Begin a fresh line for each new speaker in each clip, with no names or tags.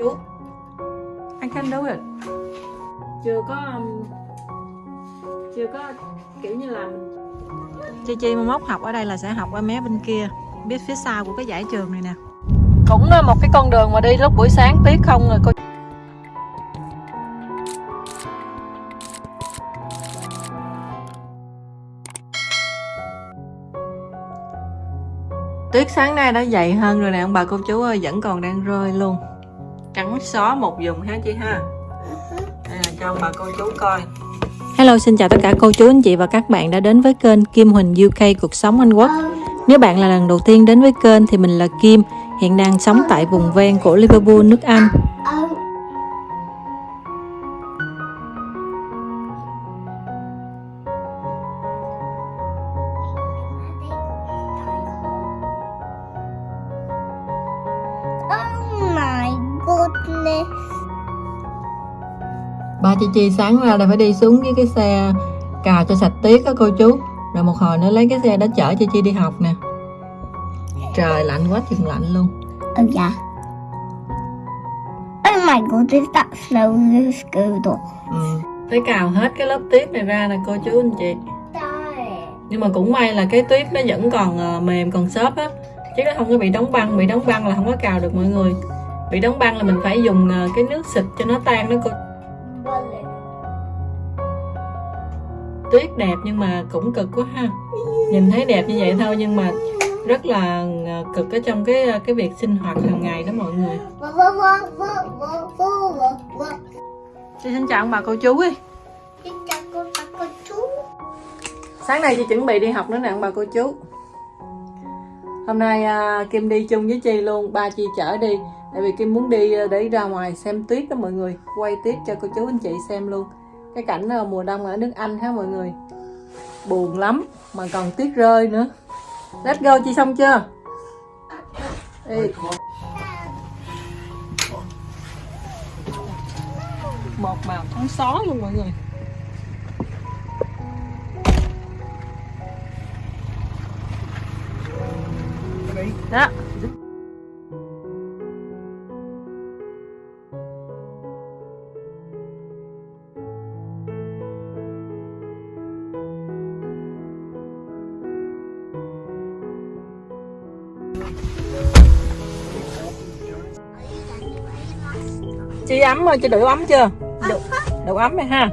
chú. I can do it chưa có um, chưa có kiểu như là Chi Chi mà mốt học ở đây là sẽ học ở mé bên kia biết phía sau của cái giải trường này nè. Cũng là một cái con đường mà đi lúc buổi sáng tuyết không rồi cô. Tuyết sáng nay đã dày hơn rồi nè ông bà cô chú ơi Vẫn còn đang rơi luôn Trắng xóa một vùng ha chị ha? Đây là cho bà cô chú coi. Hello xin chào tất cả cô chú anh chị và các bạn đã đến với kênh Kim Huỳnh UK Cuộc Sống Anh Quốc. Nếu bạn là lần đầu tiên đến với kênh thì mình là Kim Hiện đang sống tại vùng ven của Liverpool, nước Anh chị Chi sáng ra là phải đi xuống với cái xe cào cho sạch tuyết đó cô chú. Rồi một hồi nữa lấy cái xe đó chở chị Chi đi học nè. Trời lạnh quá chừng lạnh luôn.
Oh yeah. Oh my goodness, that snow is good.
ừ. Phải cào hết cái lớp tuyết này ra nè cô chú anh chị. Nhưng mà cũng may là cái tuyết nó vẫn còn ờ, mềm còn xốp á. Chứ nó không có bị đóng băng Bị đóng băng là không có cào được mọi người. Bị đóng băng là mình phải dùng ờ, cái nước xịt cho nó tan đó cô tuyết đẹp nhưng mà cũng cực quá ha. Nhìn thấy đẹp như vậy thôi nhưng mà rất là ờ, cực ở trong cái ờ, cái việc sinh hoạt hàng ngày đó mọi người. Chị xin chào ông bà cô chú đi sáng nay chị chuẩn bị đi học nữa nè ông bà cô chú. Hôm nay à, Kim đi chung với Chi luôn ba Chi chở đi. Tại vì Kim muốn đi ờ, để ra ngoài xem tuyết đó mọi người. Quay tuyết cho cô chú anh chị xem luôn cái cảnh mùa đông ở nước Anh ha mọi người? Buồn lắm, mà còn tuyết rơi nữa. Let's go Chi xong chưa? Ê. một màu trắng xóa luôn mọi người. Đó. Ấm rồi chị đủ ấm chưa? Đủ, đủ ấm rồi ha.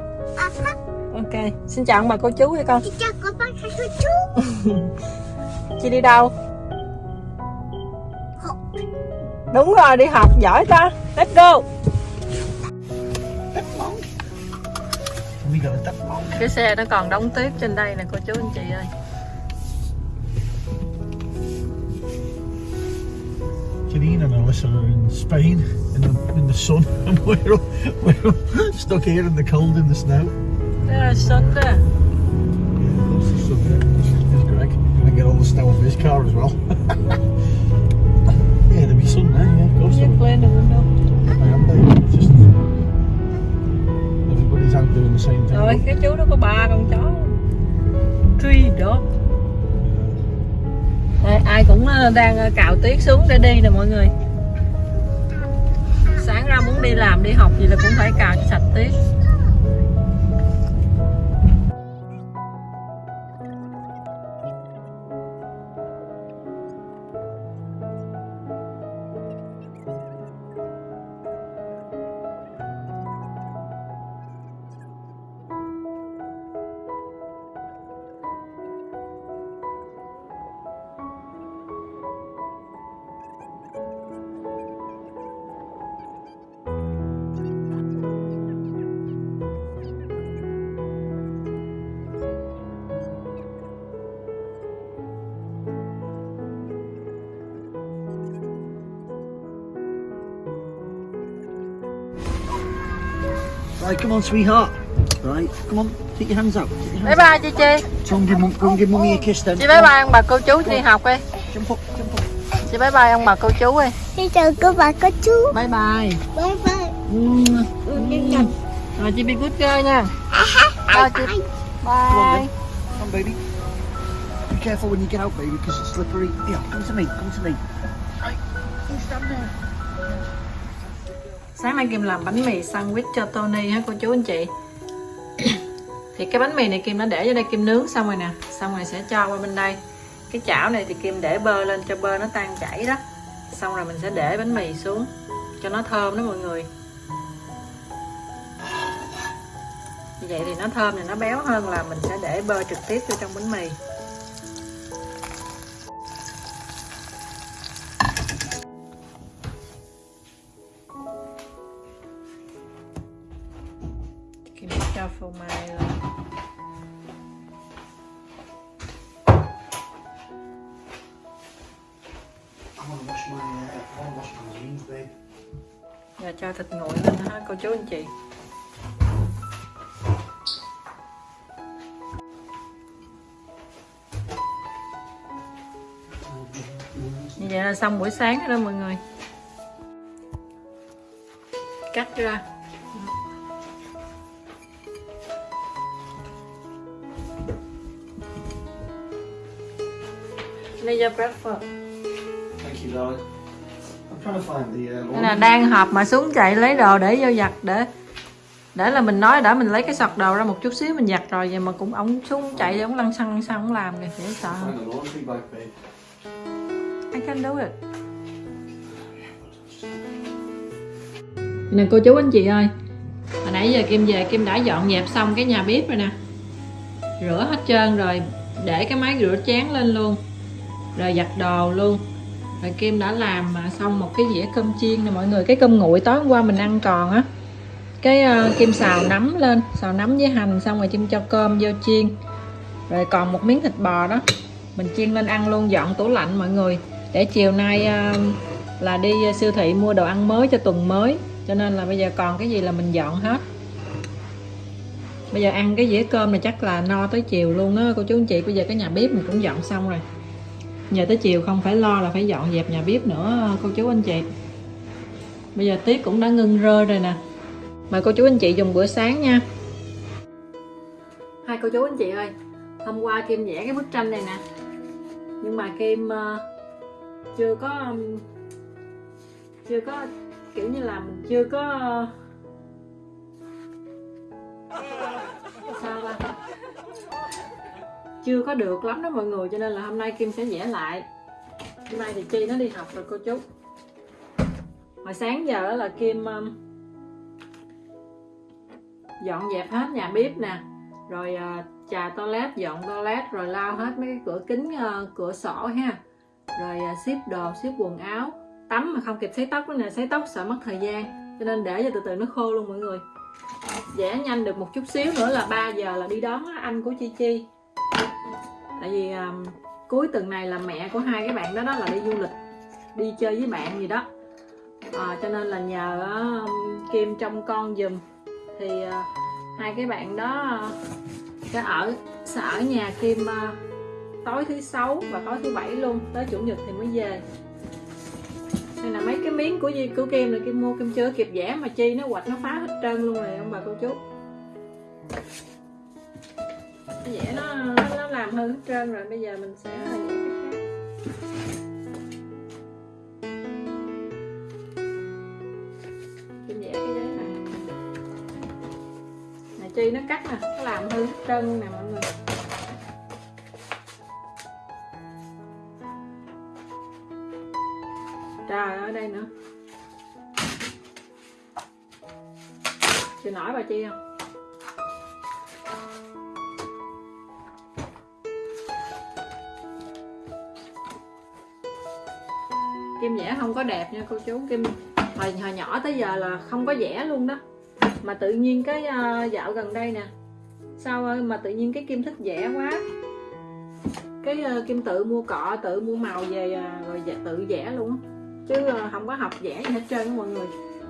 Ok xin chào ông bà cô chú hay con. Chị đi đâu? Đúng rồi đi học giỏi ta. Let's go. Cái xe nó còn đóng tuyết trên đây nè cô chú anh chị ơi.
And Alyssa are in Spain in the in the sun, and we're all, we're all stuck here in the cold in the snow.
là xuân đó
Yeah, lots of sun there. There's Greg. Gonna get all the snow off his car as well. yeah, there'll be sun there. Yeah, of course. will.
lên được đâu
I am there. It's just everybody's out doing the same thing.
rồi cái chú đó có ba con chó truy đó ai cũng ờ, đang ờ, cạo tuyết xuống để đi nè mọi người sáng ra muốn đi làm đi học gì là cũng phải cạo sạch tiết.
Right, come on, sweetheart. Right, come on, take your hands out. Take your
bye bye chị chi
out. Give mum, go and give mummy a kiss then.
chị bye bye ông bà cô chú đi học đi
Jump up, jump up.
chị bye bye ông bà cô chú đi
Xin chào cô bà cô chú.
bye bye
Bye bye.
Rồi chị be good girl nha Bye, chị.
Come on
bye.
Come on, baby. Be careful when you get out, baby, because it's slippery. Here, come to me, come to me. Right, you stand there
sáng nay Kim làm bánh mì sandwich cho Tony ha cô chú anh chị? Thì cái bánh mì này Kim đã để vô đây, Kim nướng xong rồi nè. Xong rồi sẽ cho qua bên đây. Cái chảo này thì Kim để bơ lên cho bơ nó tan chảy đó. Xong rồi mình sẽ để bánh mì xuống, cho nó thơm đó mọi người. Như vậy thì nó thơm thì nó béo hơn là mình sẽ để bơ trực tiếp vô trong bánh mì. Cho phô mai lên. Giờ cho thịt nguội lên ha cô chú anh chị. Như vậy là xong buổi sáng rồi đó mọi người. Cắt ra Cho breakfast
Thank you, darling. I'm trying to find the uh,
là đang họp mà xuống chạy lấy đồ để vô giặt để để là mình nói đã mình lấy cái sọt đồ ra một chút xíu mình giặt rồi vậy mà cũng ông xuống chạy ông lăn xăng xăng ông làm kìa dễ sợ
babe.
I can do it. Nè cô chú anh chị ơi hồi nãy giờ Kim về Kim đã dọn dẹp xong cái nhà bếp rồi nè. Rửa hết trơn rồi để cái máy rửa chén lên luôn rồi giặt đồ luôn. Rồi Kim đã làm mà xong một cái dĩa cơm chiên nè mọi người. Cái cơm nguội tối hôm qua mình ăn còn á. Cái uh, Kim xào nấm lên xào nấm với hành xong rồi Kim cho cơm vô chiên. Rồi còn một miếng thịt bò đó mình chiên lên ăn luôn dọn tủ lạnh mọi người. Để chiều nay uh, là đi ờ, siêu thị mua đồ ăn mới cho tuần mới. Cho nên là bây giờ còn cái gì là mình dọn hết. Bây giờ ăn cái dĩa cơm này chắc là no tới chiều luôn á. Cô chú anh chị bây giờ cái nhà bếp mình cũng dọn xong rồi giờ tới chiều không phải lo là phải dọn dẹp nhà bếp nữa, cô chú anh chị. Bây giờ tiết cũng đã ngưng rơi rồi nè. Mời cô chú anh chị dùng bữa sáng nha. Hai cô chú anh chị ơi, hôm qua kim vẽ cái bức tranh này nè. Nhưng mà kim ờ, chưa có chưa có, kiểu như là mình chưa có chưa có được lắm đó mọi người cho nên là hôm nay kim sẽ vẽ lại. Hôm nay thì chi nó đi học rồi cô chú. Hồi sáng giờ là kim um, dọn dẹp hết nhà bếp nè rồi ờ, uh, trà toilet dọn toilet rồi lau hết mấy cái cửa kính uh, cửa sổ ha. Rồi uh, ship đồ ship quần áo tắm mà không kịp sấy tóc nữa nè sấy tóc sợ mất thời gian cho nên để cho từ từ nó khô luôn mọi người. Vẽ nhanh được một chút xíu nữa là 3 giờ là đi đón anh của chi chi tại vì um, cuối tuần này là mẹ của hai cái bạn đó đó là đi du lịch đi chơi với bạn gì đó. À, cho nên là nhờ uh, kim trông con giùm. Thì uh, hai cái bạn đó uh, sẽ ở sẽ ở nhà kim uh, tối thứ sáu và tối thứ bảy luôn tới chủ nhật thì mới về. Đây là mấy cái miếng của gì của Kim là Kim mua Kim chưa kịp vẽ mà chi nó quạch nó phá hết trơn luôn rồi ông bà cô chú. Nó vẽ nó, làm hư hết trơn rồi bây giờ mình sẽ vẽ cái khác. Cái giấy này này chi nó cắt nè nó làm hư hết trơn nè mọi người. Trời ở đây nữa. Chịu nổi bà chi không không có đẹp nha cô chú. Kim hồi, hồi nhỏ tới giờ là không có vẽ luôn đó. Mà tự nhiên cái uh, dạo gần đây nè sao ơi mà tự nhiên cái kim thích vẽ quá. Cái uh, kim tự mua cọ tự mua màu về uh, rồi dạ, tự vẽ luôn chứ uh, không có học vẽ gì hết trơn mọi người.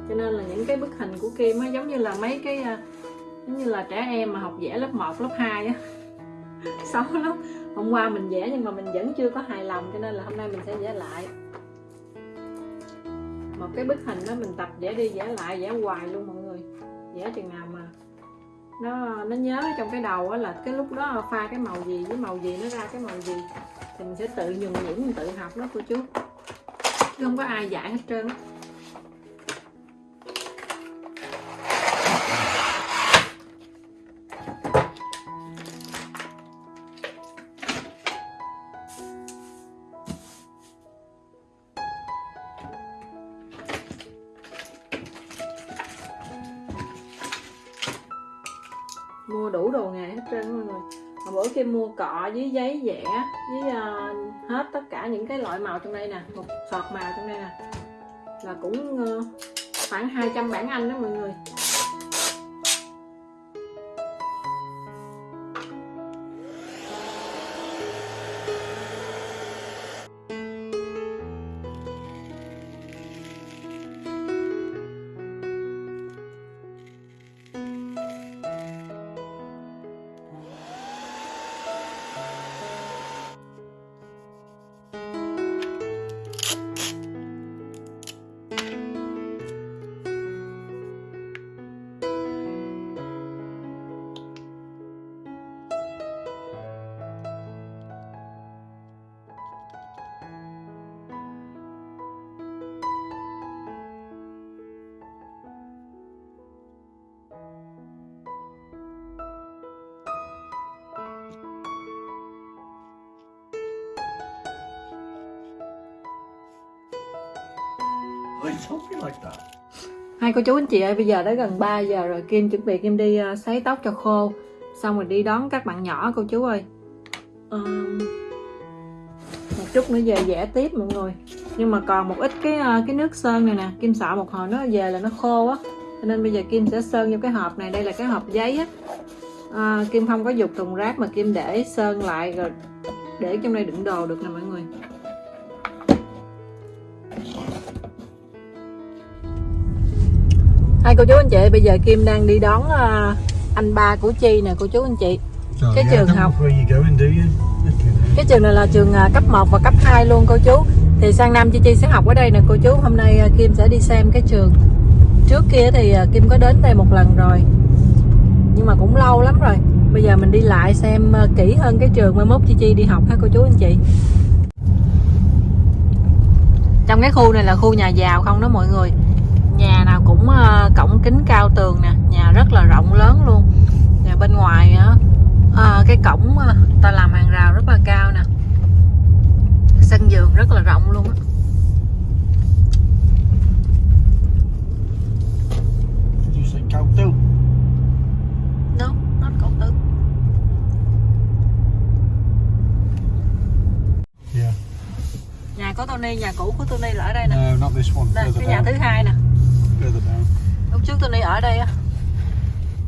Cho nên là những cái bức hình của kim á giống như là mấy cái uh, giống như là trẻ em mà học vẽ lớp 1, lớp 2 á. Xấu lắm. Hôm qua mình vẽ nhưng mà mình vẫn chưa có hài lòng cho nên là hôm nay mình sẽ vẽ lại một cái bức hình đó mình tập vẽ đi vẽ lại, vẽ hoài luôn mọi người. Vẽ chừng nào mà nó nó nhớ trong cái đầu á là cái lúc đó pha cái màu gì với màu gì nó ra cái màu gì. Thì mình sẽ tự nhuần nhuyễn, mình tự học đó cô chú. Chứ không có ai dạy hết trơn cọ với giấy vẽ với uh, hết tất cả những cái loại màu trong đây nè một sọt màu trong đây nè. Là cũng uh, khoảng 200 bảng Anh đó mọi người.
Like that?
Hai cô chú anh chị ơi, bây giờ đã gần 3 giờ rồi Kim chuẩn bị Kim đi ờ, sấy tóc cho khô. Xong rồi đi đón các bạn nhỏ cô chú ơi. Ờm, Một chút nữa về vẽ tiếp mọi người. Nhưng mà còn một ít cái ờ, cái nước sơn này nè. Kim sợ một hồi nó về là nó khô á. Cho nên bây giờ Kim sẽ sơn vô cái hộp này. Đây là cái hộp giấy á. À, Kim không có dục thùng rác mà Kim để sơn lại rồi Để trong đây đựng đồ được nè mọi người Hai cô chú anh chị bây giờ Kim đang đi đón ờ, anh ba của Chi nè cô chú anh chị.
So,
Cái trường
don't
học. Cái trường này là trường à, cấp 1 và cấp 2 luôn cô chú. Thì sang năm Chi Chi sẽ học ở đây nè cô chú. Hôm nay à, Kim sẽ đi xem cái trường. Trước kia thì à, Kim có đến đây một lần rồi. Nhưng mà cũng lâu lắm rồi. Bây giờ mình đi lại xem à, kỹ hơn cái trường Mai mốt Chi Chi đi học ha cô chú anh chị. Trong cái khu này là khu nhà giàu không đó mọi người Nhà nào cũng à, cổng kính cao tường nè Nhà rất là rộng lớn luôn. Nhà bên ngoài á à, cái cổng à, ta làm hàng rào rất là cao nè. Sân vườn rất là rộng luôn á. No not
Yeah.
nhà của Tony nhà cũ của Tony là ở đây nè.
No, not this one.
đây cái nhà thứ hai nè
Further down.
lúc trước Tony ở đây á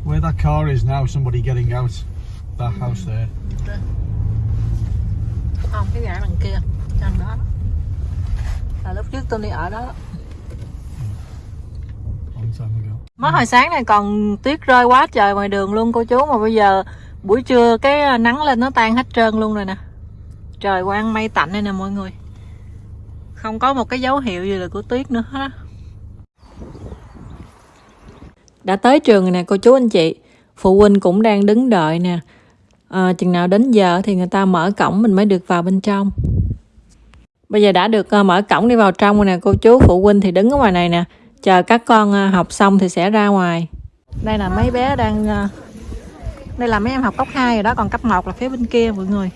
Where that car is now, somebody getting out. That house there.
không cái nhà đằng kia trong đó là lúc trước Tony ở đó
ago.
mới hồi sáng này còn tuyết rơi quá trời ngoài đường luôn cô chú mà bây giờ buổi trưa cái nắng lên nó tan hết trơn luôn rồi nè trời quang mây tạnh đây nè mọi người không có một cái dấu hiệu gì là của tuyết nữa hết á đã tới trường rồi nè cô chú anh chị. Phụ huynh cũng đang đứng đợi nè. À, chừng nào đến giờ thì người ta mở cổng mình mới được vào bên trong. Bây giờ đã được uh, mở cổng đi vào trong rồi nè cô chú phụ huynh thì đứng ở ngoài này nè. Chờ các con uh, học xong thì sẽ ra ngoài. Đây là mấy bé đang uh, đây là mấy em học cấp 2 rồi đó còn cấp 1 là phía bên kia mọi người.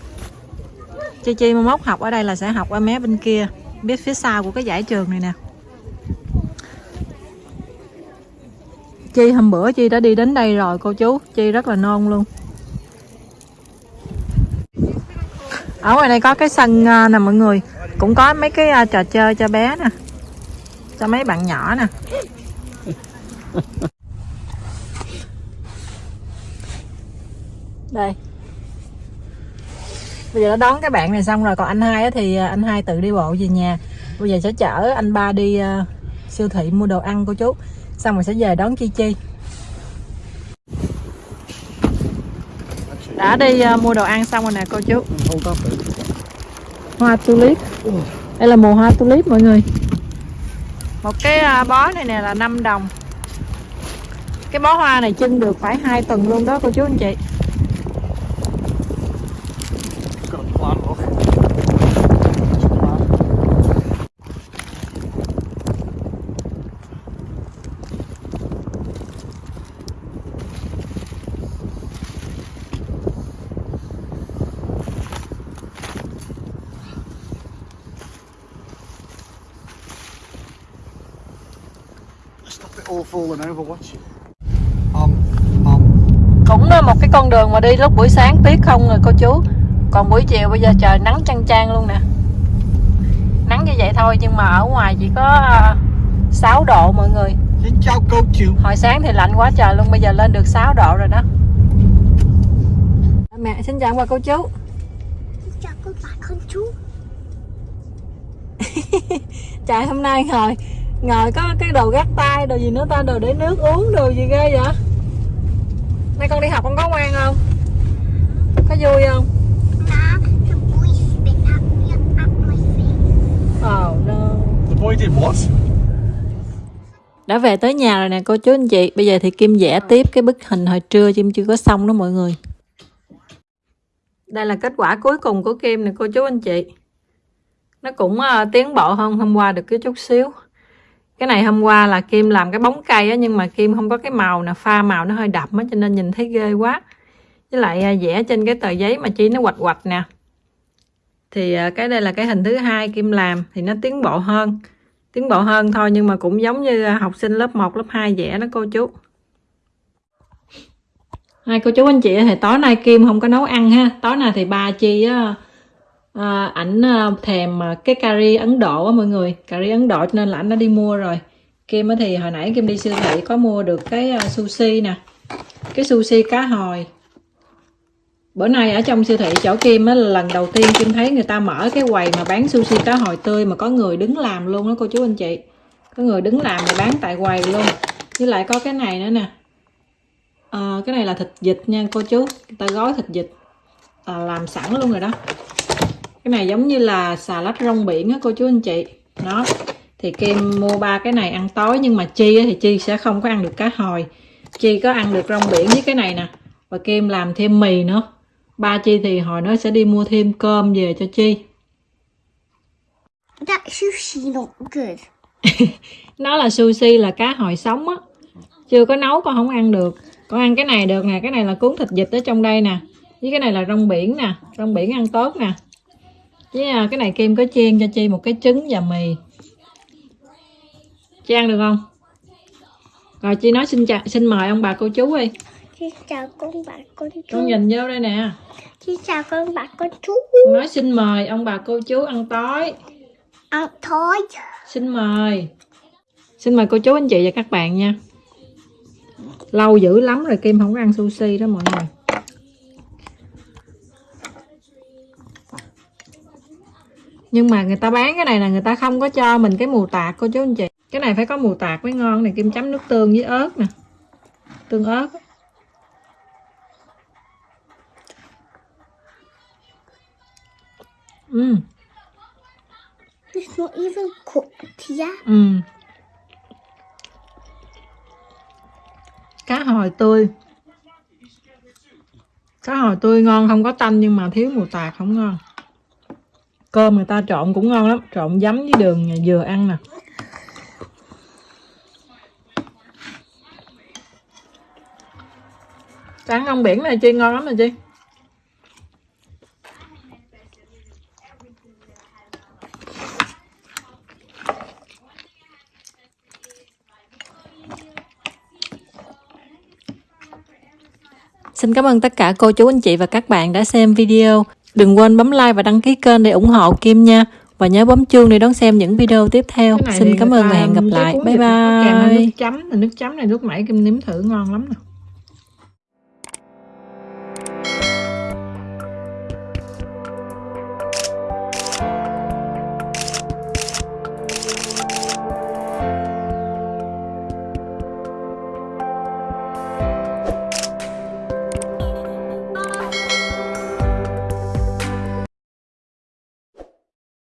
Chi chi mai mốt học ở đây là sẽ học ở mé bên kia biết phía sau của cái giải trường này nè. Chi, hôm bữa chi đã đi đến đây rồi, cô chú. Chi rất là non luôn. Ở ngoài này có cái sân à, nè mọi người. Cũng có mấy cái à, trò chơi cho bé nè. Cho mấy bạn nhỏ nè. Đây. Bây giờ đã đón các bạn này xong rồi, còn anh hai thì à, anh hai tự đi bộ về nhà. Bây giờ sẽ chở anh ba đi siêu thị mua đồ ăn, cô chú xong rồi sẽ về đón chi chi. Đã đi ờ, mua đồ ăn xong rồi nè cô chú.
Eh?
hoa tulip. Đây là mùa hoa tulip mọi người. Một cái à, bó này nè là 5 đồng. Cái bó hoa này trưng được phải hai tuần luôn đó cô chú anh chị
It's got a plant, look. It's a plant. Stop it all falling over, watch it. Um, um,
cũng là một cái con đường mà đi lúc buổi sáng tuyết không rồi cô chú? Còn buổi chiều bây giờ trời nắng chang chang luôn nè. Nắng như vậy thôi nhưng mà ở ngoài chỉ có à, 6 độ mọi người.
Xin chào cô chú.
hồi sáng thì lạnh quá trời luôn bây giờ lên được 6 độ rồi đó. Mẹ xin chào bà cô chú.
Chào cô bà con chú.
trời hôm nay ngồi ngồi có cái đồ gác tay đồ gì nữa ta? Đồ để nước uống đồ gì ghê vậy nay con đi học con có ngoan không? Có vui không? Oh no.
The boy did what?
đã về tới nhà rồi nè cô chú anh chị. Bây giờ thì kim vẽ tiếp cái bức hình hồi trưa kim chưa có xong đó mọi người. Đây là kết quả cuối cùng của kim nè cô chú anh chị. Nó cũng ờ, tiến bộ hơn hôm qua được cái chút xíu cái này hôm qua là kim làm cái bóng cây á nhưng mà kim không có cái màu nè pha màu nó hơi đậm á cho nên nhìn thấy ghê quá. Với lại à, vẽ trên cái tờ giấy mà chi nó quạch quạch nè. Thì à, cái đây là cái hình thứ hai kim làm thì nó tiến bộ hơn. Tiến bộ hơn thôi nhưng mà cũng giống như à, học sinh lớp 1, lớp 2 vẽ đó cô chú. Hai cô chú anh chị thì tối nay Kim không có nấu ăn ha. Tối nay thì ba chi á à, ảnh à, thèm à, cái cà ri Ấn Độ á mọi người. Cà ri Ấn Độ cho nên là ảnh đã đi mua rồi. Kim á thì hồi nãy Kim đi siêu thị có mua được cái à, sushi nè. Cái sushi cá hồi. Bữa nay ở trong siêu thị chỗ Kim á là lần đầu tiên Kim thấy người ta mở cái quầy mà bán sushi cá hồi tươi mà có người đứng làm luôn đó cô chú anh chị. Có người đứng làm mà bán tại quầy luôn. Với lại có cái này nữa nè. À, cái này là thịt vịt nha cô chú. Người ta gói thịt vịt à, làm sẵn luôn rồi đó cái này giống như là xà lách rong biển á cô chú anh chị. Đó. Thì Kim mua ba cái này ăn tối nhưng mà Chi á thì Chi sẽ không có ăn được cá hồi. Chi có ăn được rong biển với cái này nè. Và Kim làm thêm mì nữa. Ba Chi thì hồi nó sẽ đi mua thêm cơm về cho Chi.
That sushi not good.
nó là sushi là cá hồi sống á. Chưa có nấu con không ăn được. Con ăn cái này được nè. Cái này là cuốn thịt vịt ở trong đây nè. Với cái này là rong biển nè. Rong biển ăn tốt nè với à, cái này kim có chiên cho chi một cái trứng và mì. Chi ăn được không? Rồi chi nói xin chào xin mời ông bà cô chú đi.
Xin chào con bà con chú.
con nhìn vô đây nè.
Xin chào con bà con chú.
nói xin mời ông bà cô chú ăn tối.
Ăn thôi.
xin mời. Xin mời cô chú anh chị và các bạn nha. Lâu dữ lắm rồi kim không có ăn sushi đó mọi người nhưng mà người ta bán cái này là người ta không có cho mình cái mù tạt cô chú anh chị cái này phải có mù tạt mới ngon này, kim chấm nước tương với ớt nè tương ớt ừ
It's not even cooked yet.
Ừ. Cá hồi tươi. Cá hồi tươi ngon, không có tanh nhưng mà thiếu mù tạt không ngon. Cơm người ta trộn cũng ngon lắm, trộn giấm với đường nhà ăn nè. cá ngon biển này chi ngon lắm nè chi. Xin cảm ơn tất cả cô chú anh chị và các bạn đã xem video. Đừng quên bấm like và đăng ký kênh để ủng hộ Kim nha. Và nhớ bấm chuông để đón xem những video tiếp theo. Xin cảm ơn và hẹn gặp lại. Bye bye. Nước chấm, nước chấm này lúc nãy Kim nếm thử ngon lắm nè.